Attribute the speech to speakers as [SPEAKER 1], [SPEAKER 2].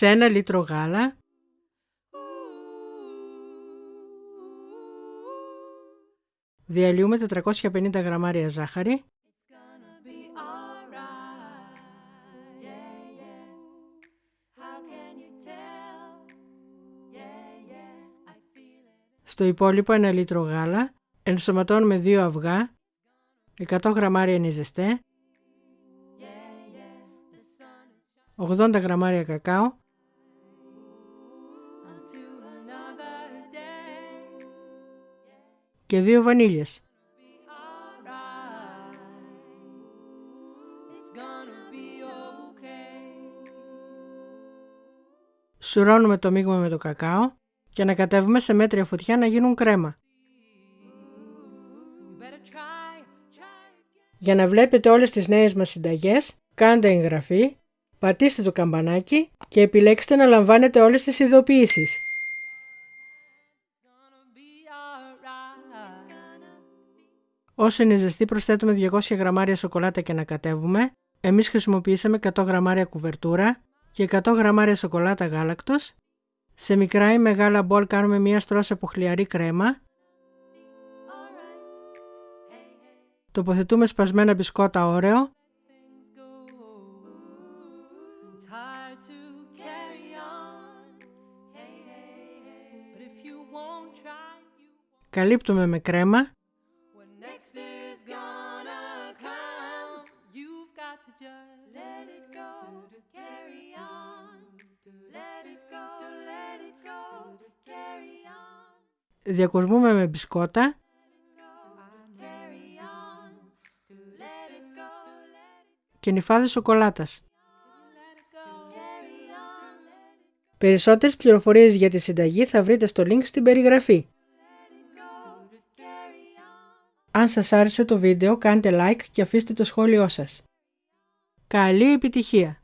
[SPEAKER 1] Σε ένα λίτρο γάλα. Διαλύουμε 450 γραμμάρια ζάχαρη. Στο υπόλοιπο ένα λίτρο γάλα. Ενσωματώνουμε δύο αυγά, 100 γραμμάρια νιζεστέ, 80 γραμμάρια κακάο, και δύο βανίλιες. Σουρώνουμε το μείγμα με το κακάο και ανακατεύουμε σε μέτρια φωτιά να γίνουν κρέμα. Για να βλέπετε όλες τις νέες μας συνταγές, κάντε εγγραφή, πατήστε το καμπανάκι και επιλέξτε να λαμβάνετε όλες τις ειδοποιήσεις. Όσο είναι ζεστή προσθέτουμε 200 γραμμάρια σοκολάτα και ανακατεύουμε. Εμείς χρησιμοποιήσαμε 100 γραμμάρια κουβερτούρα και 100 γραμμάρια σοκολάτα γάλακτος. Σε μικρά ή μεγάλα μπολ κάνουμε μία στρώση από χλιαρή κρέμα. Τοποθετούμε σπασμένα μπισκότα όρεο. Καλύπτουμε με κρέμα Διακοσμούμε με μπισκότα και νυφάδες σοκολάτας. Περισσότερες πληροφορίες για τη συνταγή θα βρείτε στο link στην περιγραφή. Αν σας άρεσε το βίντεο κάντε like και αφήστε το σχόλιο σας. Καλή επιτυχία!